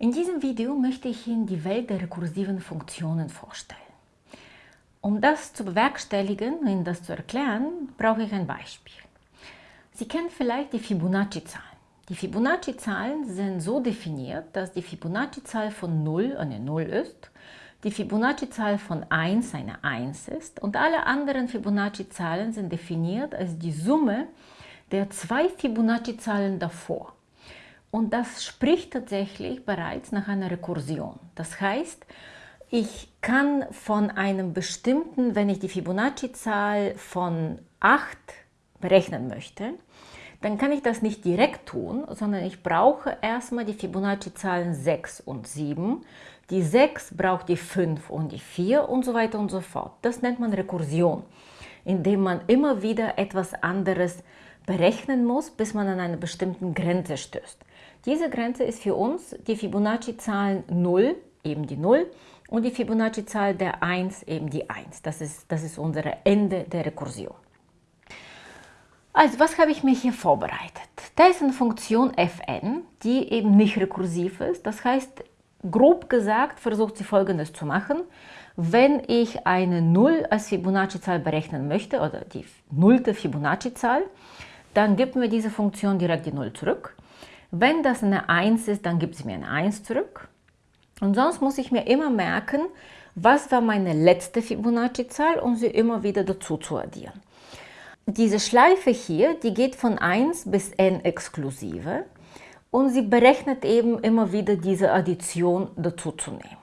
In diesem Video möchte ich Ihnen die Welt der rekursiven Funktionen vorstellen. Um das zu bewerkstelligen und Ihnen das zu erklären, brauche ich ein Beispiel. Sie kennen vielleicht die Fibonacci-Zahlen. Die Fibonacci-Zahlen sind so definiert, dass die Fibonacci-Zahl von 0 eine 0 ist, die Fibonacci-Zahl von 1 eine 1 ist und alle anderen Fibonacci-Zahlen sind definiert als die Summe der zwei Fibonacci-Zahlen davor. Und das spricht tatsächlich bereits nach einer Rekursion. Das heißt, ich kann von einem bestimmten, wenn ich die Fibonacci-Zahl von 8 berechnen möchte, dann kann ich das nicht direkt tun, sondern ich brauche erstmal die Fibonacci-Zahlen 6 und 7. Die 6 braucht die 5 und die 4 und so weiter und so fort. Das nennt man Rekursion, indem man immer wieder etwas anderes berechnen muss, bis man an eine bestimmte Grenze stößt. Diese Grenze ist für uns die Fibonacci-Zahlen 0, eben die 0, und die Fibonacci-Zahl der 1, eben die 1. Das ist, das ist unser Ende der Rekursion. Also, was habe ich mir hier vorbereitet? Da ist eine Funktion fn, die eben nicht rekursiv ist. Das heißt, grob gesagt, versucht sie folgendes zu machen. Wenn ich eine 0 als Fibonacci-Zahl berechnen möchte, oder die nullte Fibonacci-Zahl, dann gibt mir diese Funktion direkt die 0 zurück. Wenn das eine 1 ist, dann gibt sie mir eine 1 zurück. Und sonst muss ich mir immer merken, was war meine letzte Fibonacci-Zahl, um sie immer wieder dazu zu addieren. Diese Schleife hier, die geht von 1 bis n exklusive und sie berechnet eben immer wieder diese Addition dazu zu nehmen.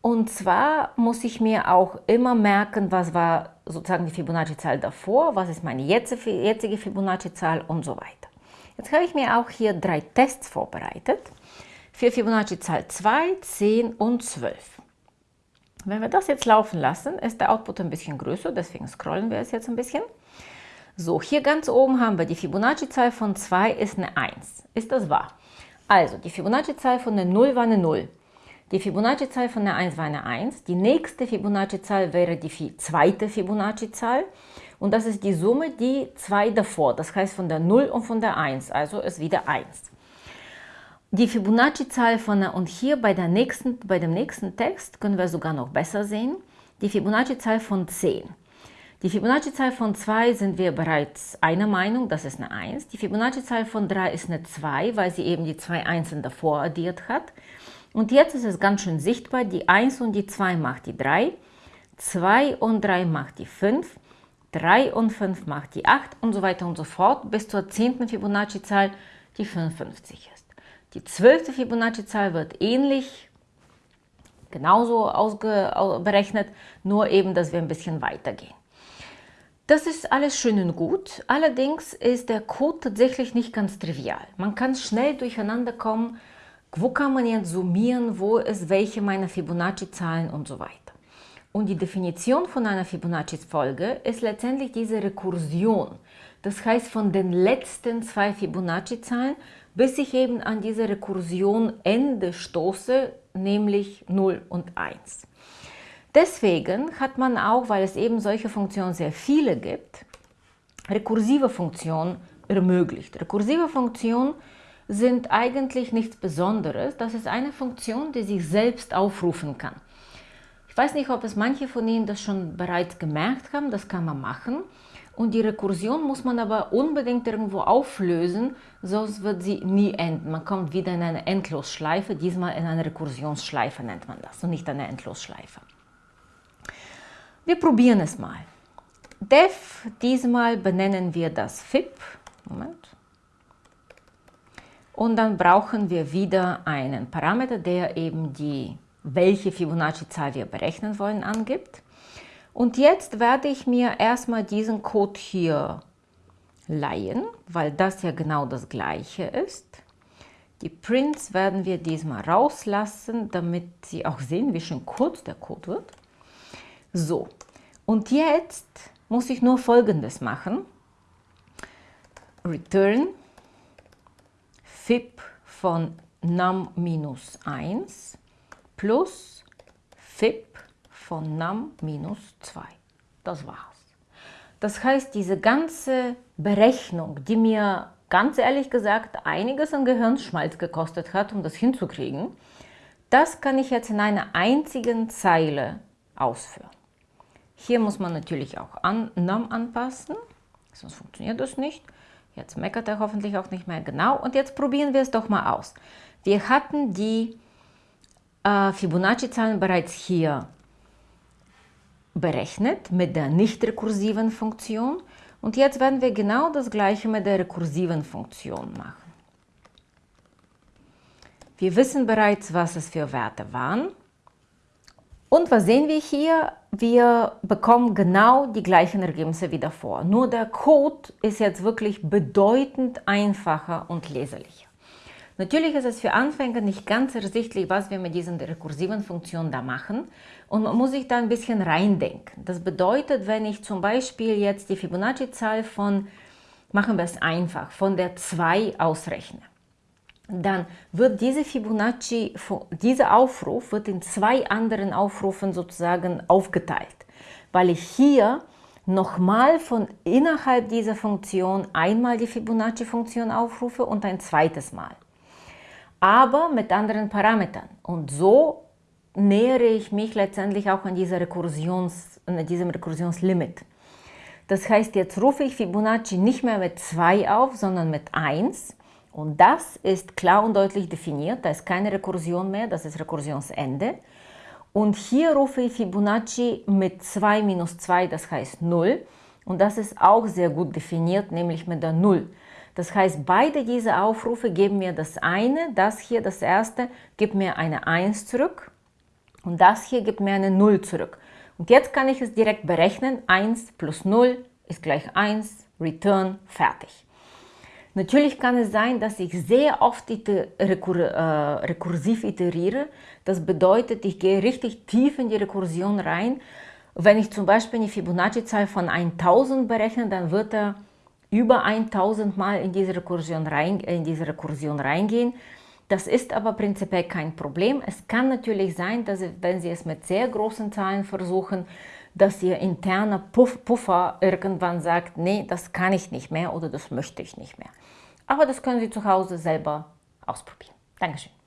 Und zwar muss ich mir auch immer merken, was war sozusagen die Fibonacci-Zahl davor, was ist meine jetzige Fibonacci-Zahl und so weiter. Jetzt habe ich mir auch hier drei Tests vorbereitet für Fibonacci-Zahl 2, 10 und 12. Wenn wir das jetzt laufen lassen, ist der Output ein bisschen größer, deswegen scrollen wir es jetzt ein bisschen. So, hier ganz oben haben wir die Fibonacci-Zahl von 2 ist eine 1. Ist das wahr? Also, die Fibonacci-Zahl von der 0 war eine 0. Die Fibonacci-Zahl von der 1 war eine 1. Die nächste Fibonacci-Zahl wäre die zweite Fibonacci-Zahl. Und das ist die Summe, die 2 davor, das heißt von der 0 und von der 1, also ist wieder 1. Die Fibonacci-Zahl von und hier bei, der nächsten, bei dem nächsten Text können wir sogar noch besser sehen, die Fibonacci-Zahl von 10. Die Fibonacci-Zahl von 2 sind wir bereits einer Meinung, das ist eine 1. Die Fibonacci-Zahl von 3 ist eine 2, weil sie eben die zwei Einsen davor addiert hat. Und jetzt ist es ganz schön sichtbar, die 1 und die 2 macht die 3, 2 und 3 macht die 5 3 und 5 macht die 8 und so weiter und so fort bis zur 10. Fibonacci-Zahl, die 55 ist. Die 12. Fibonacci-Zahl wird ähnlich genauso berechnet, nur eben, dass wir ein bisschen weitergehen. Das ist alles schön und gut, allerdings ist der Code tatsächlich nicht ganz trivial. Man kann schnell durcheinander kommen, wo kann man jetzt summieren, wo ist welche meiner Fibonacci-Zahlen und so weiter. Und die Definition von einer Fibonacci-Folge ist letztendlich diese Rekursion. Das heißt, von den letzten zwei Fibonacci-Zahlen, bis ich eben an diese Rekursion Ende stoße, nämlich 0 und 1. Deswegen hat man auch, weil es eben solche Funktionen sehr viele gibt, rekursive Funktionen ermöglicht. Rekursive Funktionen sind eigentlich nichts Besonderes. Das ist eine Funktion, die sich selbst aufrufen kann. Ich weiß nicht, ob es manche von Ihnen das schon bereits gemerkt haben, das kann man machen. Und die Rekursion muss man aber unbedingt irgendwo auflösen, sonst wird sie nie enden. Man kommt wieder in eine Endlosschleife, diesmal in eine Rekursionsschleife nennt man das und nicht eine Endlosschleife. Wir probieren es mal. def, diesmal benennen wir das fib. Moment. Und dann brauchen wir wieder einen Parameter, der eben die welche Fibonacci-Zahl wir berechnen wollen, angibt. Und jetzt werde ich mir erstmal diesen Code hier leihen, weil das ja genau das gleiche ist. Die Prints werden wir diesmal rauslassen, damit Sie auch sehen, wie schön kurz der Code wird. So, und jetzt muss ich nur folgendes machen. Return fib von num-1 plus fib von num minus 2. Das war's. Das heißt, diese ganze Berechnung, die mir ganz ehrlich gesagt einiges an Gehirnschmalz gekostet hat, um das hinzukriegen, das kann ich jetzt in einer einzigen Zeile ausführen. Hier muss man natürlich auch an, Norm anpassen, sonst funktioniert das nicht. Jetzt meckert er hoffentlich auch nicht mehr genau. Und jetzt probieren wir es doch mal aus. Wir hatten die Fibonacci-Zahlen bereits hier berechnet mit der nicht rekursiven Funktion. Und jetzt werden wir genau das gleiche mit der rekursiven Funktion machen. Wir wissen bereits, was es für Werte waren. Und was sehen wir hier? Wir bekommen genau die gleichen Ergebnisse wie davor. Nur der Code ist jetzt wirklich bedeutend einfacher und leserlicher. Natürlich ist es für Anfänger nicht ganz ersichtlich, was wir mit diesen rekursiven Funktionen da machen. Und man muss sich da ein bisschen reindenken. Das bedeutet, wenn ich zum Beispiel jetzt die Fibonacci-Zahl von, machen wir es einfach, von der 2 ausrechne, dann wird diese Fibonacci, dieser Aufruf wird in zwei anderen Aufrufen sozusagen aufgeteilt, weil ich hier nochmal von innerhalb dieser Funktion einmal die Fibonacci-Funktion aufrufe und ein zweites Mal aber mit anderen Parametern. Und so nähere ich mich letztendlich auch an, dieser Rekursions, an diesem Rekursionslimit. Das heißt, jetzt rufe ich Fibonacci nicht mehr mit 2 auf, sondern mit 1. Und das ist klar und deutlich definiert. Da ist keine Rekursion mehr, das ist Rekursionsende. Und hier rufe ich Fibonacci mit 2 minus 2, das heißt 0. Und das ist auch sehr gut definiert, nämlich mit der 0. Das heißt, beide diese Aufrufe geben mir das eine, das hier, das erste, gibt mir eine 1 zurück und das hier gibt mir eine 0 zurück. Und jetzt kann ich es direkt berechnen, 1 plus 0 ist gleich 1, Return, fertig. Natürlich kann es sein, dass ich sehr oft rekur äh, rekursiv iteriere. Das bedeutet, ich gehe richtig tief in die Rekursion rein. Wenn ich zum Beispiel eine Fibonacci-Zahl von 1000 berechne, dann wird er über 1000 Mal in diese Rekursion, rein, in diese Rekursion reingehen. Das ist aber prinzipiell kein Problem. Es kann natürlich sein, dass wenn Sie es mit sehr großen Zahlen versuchen, dass Ihr interner Puff, Puffer irgendwann sagt, nee, das kann ich nicht mehr oder das möchte ich nicht mehr. Aber das können Sie zu Hause selber ausprobieren. Dankeschön.